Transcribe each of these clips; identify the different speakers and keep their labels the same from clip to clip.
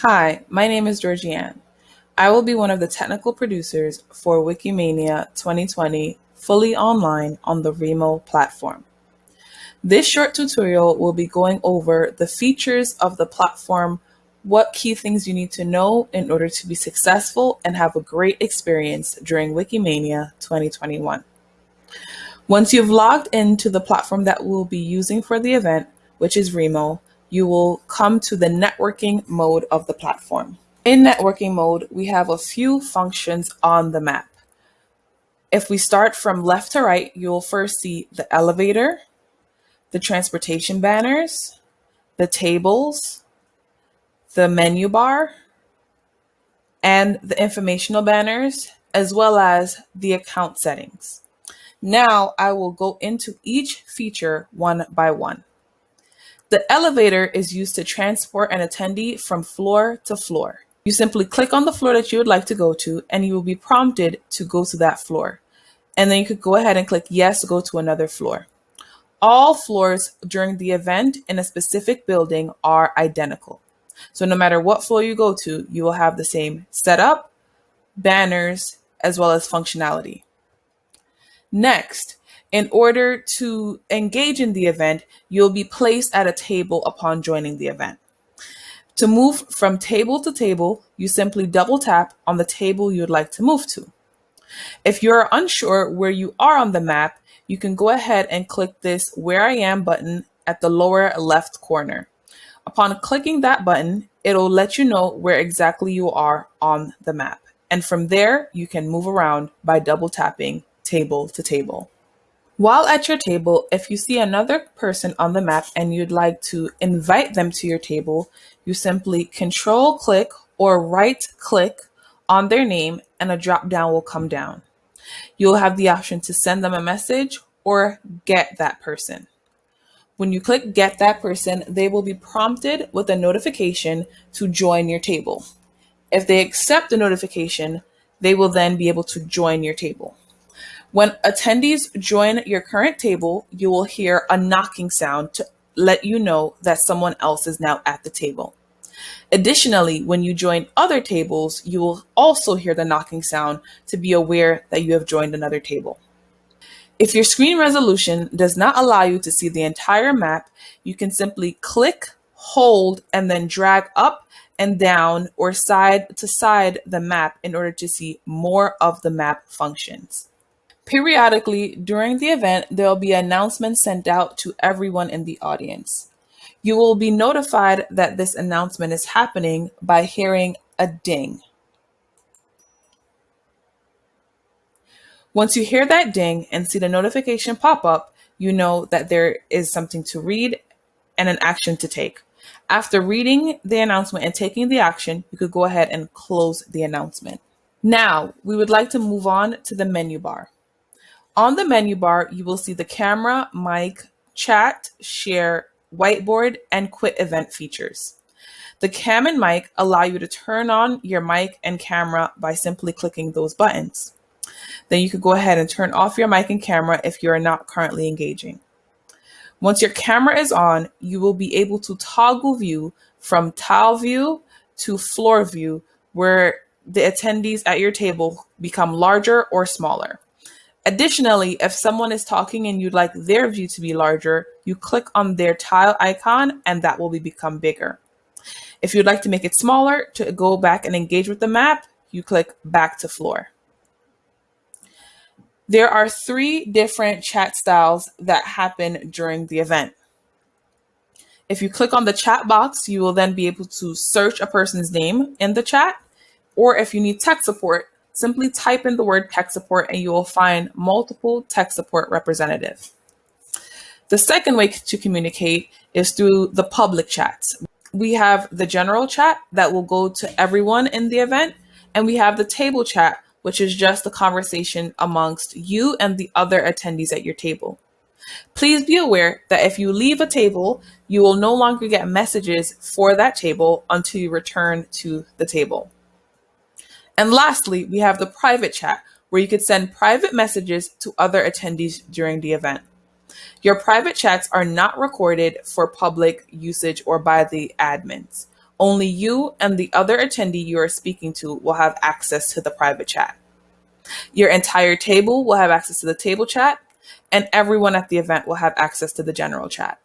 Speaker 1: Hi, my name is Georgianne. I will be one of the technical producers for Wikimania 2020 fully online on the Remo platform. This short tutorial will be going over the features of the platform, what key things you need to know in order to be successful and have a great experience during Wikimania 2021. Once you've logged into the platform that we'll be using for the event, which is Remo, you will come to the networking mode of the platform. In networking mode, we have a few functions on the map. If we start from left to right, you'll first see the elevator, the transportation banners, the tables, the menu bar, and the informational banners, as well as the account settings. Now I will go into each feature one by one. The elevator is used to transport an attendee from floor to floor. You simply click on the floor that you would like to go to and you will be prompted to go to that floor. And then you could go ahead and click yes to go to another floor. All floors during the event in a specific building are identical. So no matter what floor you go to, you will have the same setup, banners, as well as functionality. Next, in order to engage in the event, you'll be placed at a table upon joining the event. To move from table to table, you simply double tap on the table you'd like to move to. If you're unsure where you are on the map, you can go ahead and click this Where I Am button at the lower left corner. Upon clicking that button, it'll let you know where exactly you are on the map. And from there, you can move around by double tapping table to table. While at your table, if you see another person on the map and you'd like to invite them to your table, you simply control click or right click on their name and a drop down will come down. You'll have the option to send them a message or get that person. When you click get that person, they will be prompted with a notification to join your table. If they accept the notification, they will then be able to join your table. When attendees join your current table, you will hear a knocking sound to let you know that someone else is now at the table. Additionally, when you join other tables, you will also hear the knocking sound to be aware that you have joined another table. If your screen resolution does not allow you to see the entire map, you can simply click, hold, and then drag up and down or side to side the map in order to see more of the map functions. Periodically during the event, there will be announcements sent out to everyone in the audience. You will be notified that this announcement is happening by hearing a ding. Once you hear that ding and see the notification pop up, you know that there is something to read and an action to take. After reading the announcement and taking the action, you could go ahead and close the announcement. Now, we would like to move on to the menu bar. On the menu bar, you will see the camera, mic, chat, share, whiteboard, and quit event features. The cam and mic allow you to turn on your mic and camera by simply clicking those buttons. Then you could go ahead and turn off your mic and camera if you are not currently engaging. Once your camera is on, you will be able to toggle view from tile view to floor view where the attendees at your table become larger or smaller. Additionally, if someone is talking and you'd like their view to be larger, you click on their tile icon and that will be become bigger. If you'd like to make it smaller to go back and engage with the map, you click back to floor. There are three different chat styles that happen during the event. If you click on the chat box, you will then be able to search a person's name in the chat. Or if you need tech support, Simply type in the word tech support and you will find multiple tech support representatives. The second way to communicate is through the public chats. We have the general chat that will go to everyone in the event, and we have the table chat, which is just a conversation amongst you and the other attendees at your table. Please be aware that if you leave a table, you will no longer get messages for that table until you return to the table. And lastly, we have the private chat, where you could send private messages to other attendees during the event. Your private chats are not recorded for public usage or by the admins. only you and the other attendee you are speaking to will have access to the private chat. Your entire table will have access to the table chat, and everyone at the event will have access to the general chat.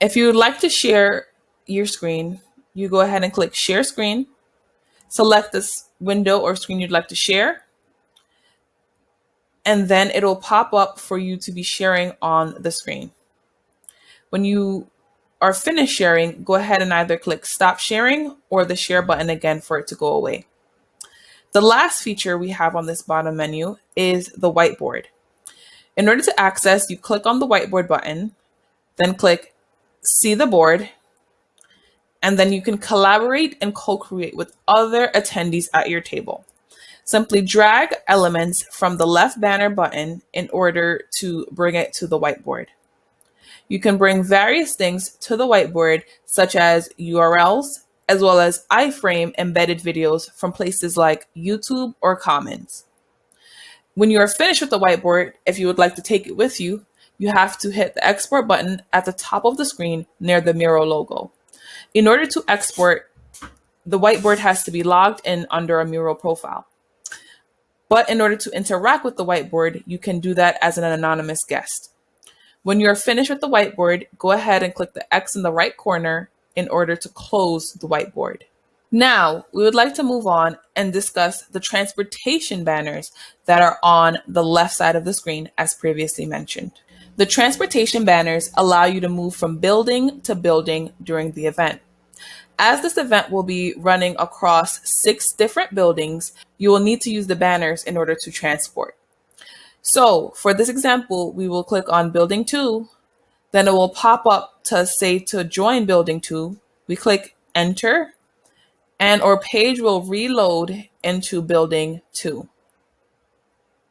Speaker 1: If you would like to share your screen, you go ahead and click Share Screen, select this window or screen you'd like to share, and then it'll pop up for you to be sharing on the screen. When you are finished sharing, go ahead and either click Stop Sharing or the Share button again for it to go away. The last feature we have on this bottom menu is the whiteboard. In order to access, you click on the whiteboard button, then click See the board, and then you can collaborate and co-create with other attendees at your table. Simply drag elements from the left banner button in order to bring it to the whiteboard. You can bring various things to the whiteboard, such as URLs, as well as iframe embedded videos from places like YouTube or Commons. When you are finished with the whiteboard, if you would like to take it with you, you have to hit the export button at the top of the screen near the Miro logo. In order to export, the whiteboard has to be logged in under a mural profile. But in order to interact with the whiteboard, you can do that as an anonymous guest. When you're finished with the whiteboard, go ahead and click the X in the right corner in order to close the whiteboard. Now, we would like to move on and discuss the transportation banners that are on the left side of the screen as previously mentioned. The transportation banners allow you to move from building to building during the event. As this event will be running across six different buildings, you will need to use the banners in order to transport. So for this example, we will click on building two, then it will pop up to say to join building two. We click enter and our page will reload into building two.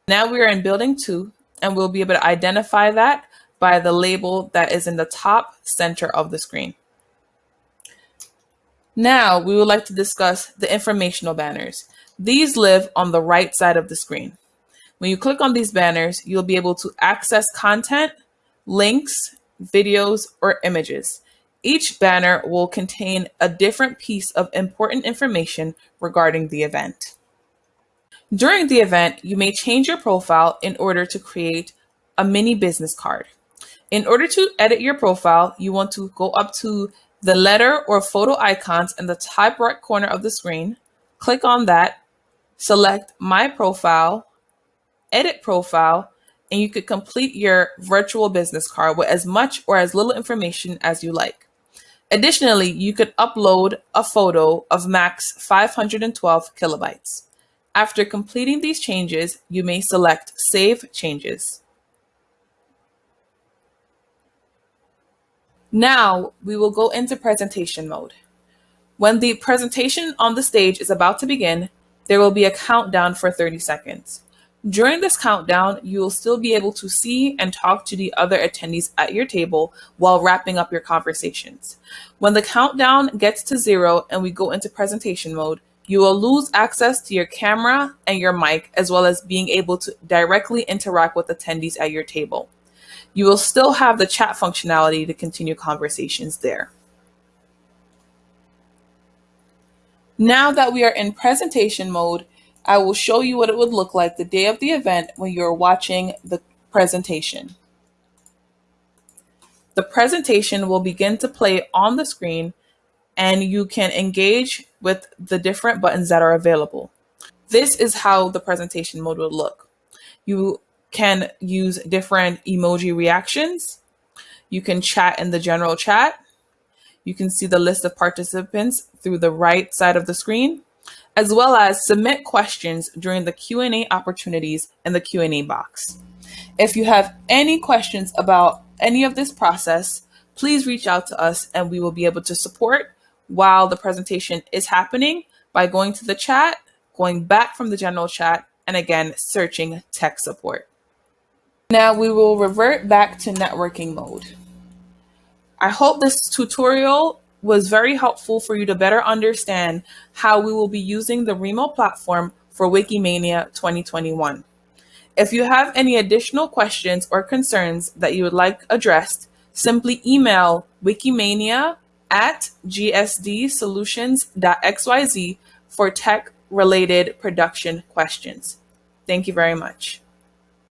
Speaker 1: Now we are in building two and we'll be able to identify that by the label that is in the top center of the screen. Now we would like to discuss the informational banners. These live on the right side of the screen. When you click on these banners, you'll be able to access content, links, videos, or images. Each banner will contain a different piece of important information regarding the event. During the event, you may change your profile in order to create a mini business card. In order to edit your profile, you want to go up to the letter or photo icons in the top right corner of the screen, click on that, select My Profile, Edit Profile, and you could complete your virtual business card with as much or as little information as you like. Additionally, you could upload a photo of max 512 kilobytes. After completing these changes, you may select Save Changes. Now we will go into presentation mode. When the presentation on the stage is about to begin, there will be a countdown for 30 seconds. During this countdown, you will still be able to see and talk to the other attendees at your table while wrapping up your conversations. When the countdown gets to zero and we go into presentation mode, you will lose access to your camera and your mic, as well as being able to directly interact with attendees at your table. You will still have the chat functionality to continue conversations there. Now that we are in presentation mode, I will show you what it would look like the day of the event when you're watching the presentation. The presentation will begin to play on the screen and you can engage with the different buttons that are available. This is how the presentation mode would look. You can use different emoji reactions. You can chat in the general chat. You can see the list of participants through the right side of the screen, as well as submit questions during the Q&A opportunities in the Q&A box. If you have any questions about any of this process, please reach out to us and we will be able to support while the presentation is happening by going to the chat, going back from the general chat, and again, searching tech support. Now we will revert back to networking mode. I hope this tutorial was very helpful for you to better understand how we will be using the Remo platform for Wikimania 2021. If you have any additional questions or concerns that you would like addressed, simply email wikimania at gsdsolutions.xyz for tech related production questions. Thank you very much.